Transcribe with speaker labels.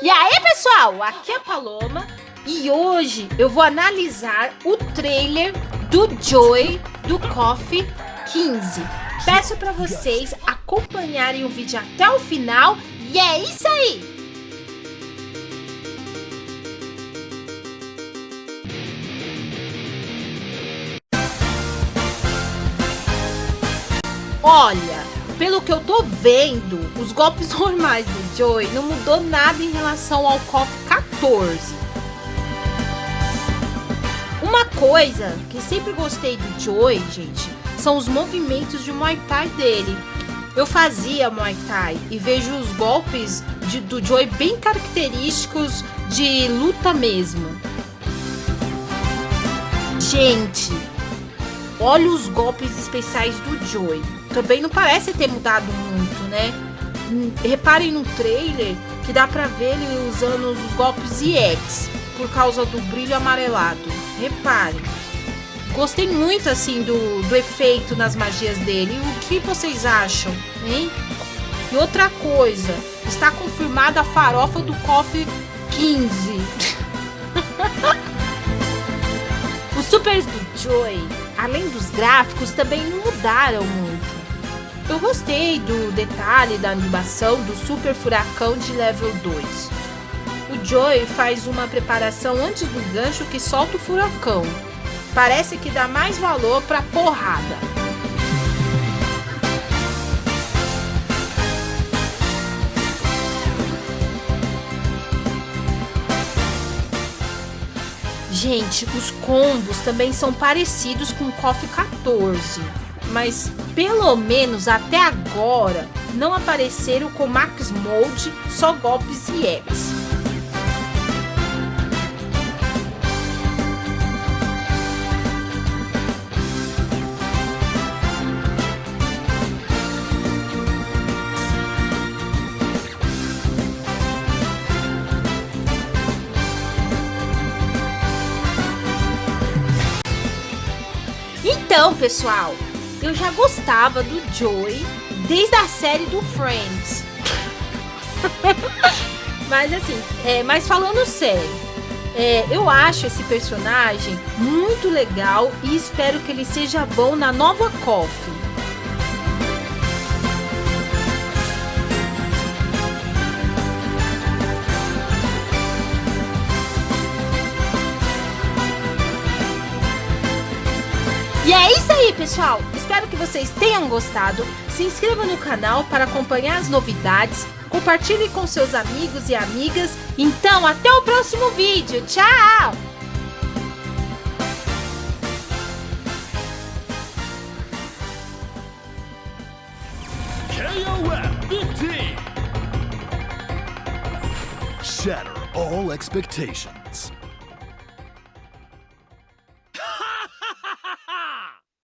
Speaker 1: E aí, pessoal, aqui é a Paloma e hoje eu vou analisar o trailer do Joy do Coffee 15. Peço para vocês acompanharem o vídeo até o final e é isso aí! Olha, pelo que eu tô vendo, os golpes normais do Joey não mudou nada em relação ao KOF 14. Uma coisa que sempre gostei do Joey, gente, são os movimentos de Muay Thai dele. Eu fazia Muay Thai e vejo os golpes de, do Joey bem característicos de luta mesmo. Gente, olha os golpes especiais do Joey também não parece ter mudado muito, né? Hum, reparem no trailer que dá pra ver ele usando os golpes EX por causa do brilho amarelado. Reparem. Gostei muito assim do, do efeito nas magias dele. O que vocês acham, hein? E outra coisa, está confirmada a farofa do KOF 15. Os supers do Joy, além dos gráficos, também não mudaram muito. Eu gostei do detalhe da animação do Super Furacão de level 2. O Joey faz uma preparação antes do gancho que solta o furacão. Parece que dá mais valor pra porrada. Gente, os combos também são parecidos com o KOF 14 mas pelo menos até agora não apareceram com Max Mode, só golpes e X. Então, pessoal, eu já gostava do Joey desde a série do Friends. mas assim, é, mas falando sério, é, eu acho esse personagem muito legal e espero que ele seja bom na nova Coffee. E é isso aí, pessoal! Espero que vocês tenham gostado. Se inscreva no canal para acompanhar as novidades. Compartilhe com seus amigos e amigas. Então, até o próximo vídeo. Tchau!
Speaker 2: Shatter all expectations.